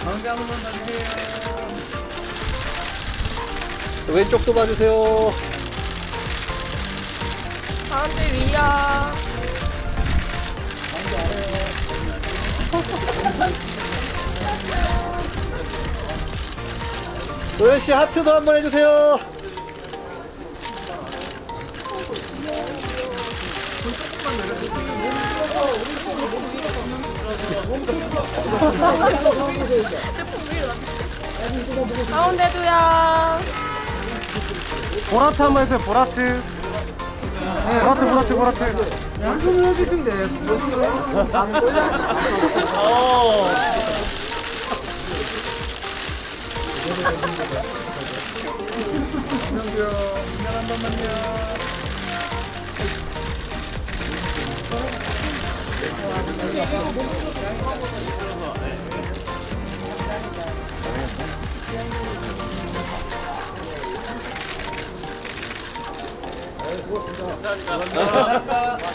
가운데 한 번만 봐주세요. 왼쪽도 봐주세요. 가운데 위야. 도현 씨 하트도 한번 해주세요. 가운데도야. 보라트 한번 해주세요 보라트 보라트 보라트 보라트 양손을 해주시면 돼요. 인연 한 번만요. 감사합니다.